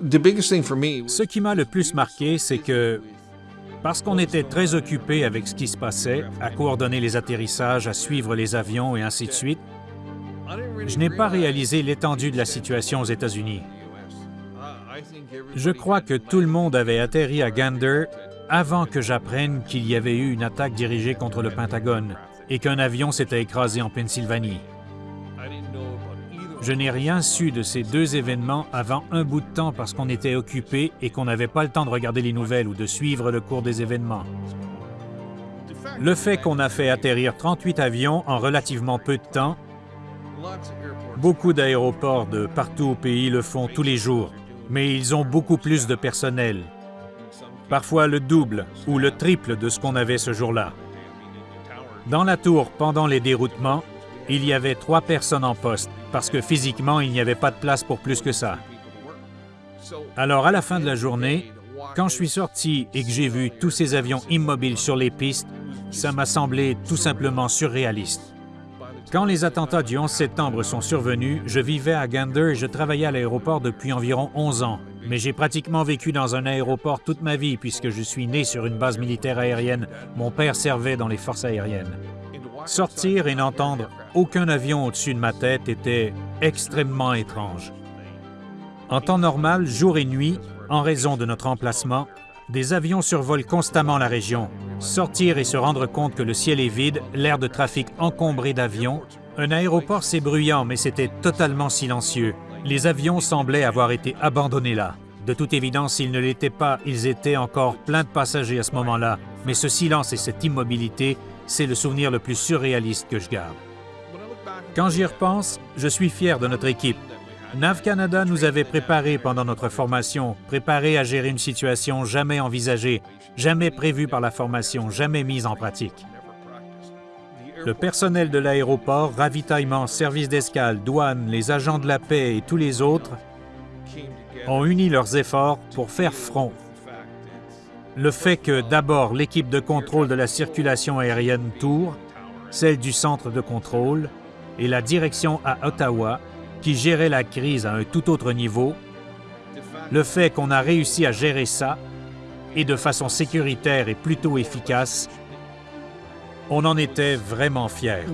Ce qui m'a le plus marqué, c'est que parce qu'on était très occupé avec ce qui se passait, à coordonner les atterrissages, à suivre les avions et ainsi de suite, je n'ai pas réalisé l'étendue de la situation aux États-Unis. Je crois que tout le monde avait atterri à Gander avant que j'apprenne qu'il y avait eu une attaque dirigée contre le Pentagone et qu'un avion s'était écrasé en Pennsylvanie. Je n'ai rien su de ces deux événements avant un bout de temps parce qu'on était occupé et qu'on n'avait pas le temps de regarder les nouvelles ou de suivre le cours des événements. Le fait qu'on a fait atterrir 38 avions en relativement peu de temps, beaucoup d'aéroports de partout au pays le font tous les jours, mais ils ont beaucoup plus de personnel, parfois le double ou le triple de ce qu'on avait ce jour-là. Dans la tour, pendant les déroutements, il y avait trois personnes en poste, parce que physiquement, il n'y avait pas de place pour plus que ça. Alors, à la fin de la journée, quand je suis sorti et que j'ai vu tous ces avions immobiles sur les pistes, ça m'a semblé tout simplement surréaliste. Quand les attentats du 11 septembre sont survenus, je vivais à Gander et je travaillais à l'aéroport depuis environ 11 ans. Mais j'ai pratiquement vécu dans un aéroport toute ma vie puisque je suis né sur une base militaire aérienne. Mon père servait dans les forces aériennes. Sortir et n'entendre aucun avion au-dessus de ma tête était extrêmement étrange. En temps normal, jour et nuit, en raison de notre emplacement, des avions survolent constamment la région. Sortir et se rendre compte que le ciel est vide, l'air de trafic encombré d'avions, un aéroport c'est bruyant, mais c'était totalement silencieux. Les avions semblaient avoir été abandonnés là. De toute évidence, s'ils ne l'étaient pas, ils étaient encore pleins de passagers à ce moment-là. Mais ce silence et cette immobilité c'est le souvenir le plus surréaliste que je garde. Quand j'y repense, je suis fier de notre équipe. NAV Canada nous avait préparés pendant notre formation, préparés à gérer une situation jamais envisagée, jamais prévue par la formation, jamais mise en pratique. Le personnel de l'aéroport, ravitaillement, service d'escale, douane, les agents de la paix et tous les autres ont uni leurs efforts pour faire front le fait que d'abord l'équipe de contrôle de la circulation aérienne Tour, celle du centre de contrôle et la direction à Ottawa, qui gérait la crise à un tout autre niveau, le fait qu'on a réussi à gérer ça, et de façon sécuritaire et plutôt efficace, on en était vraiment fiers.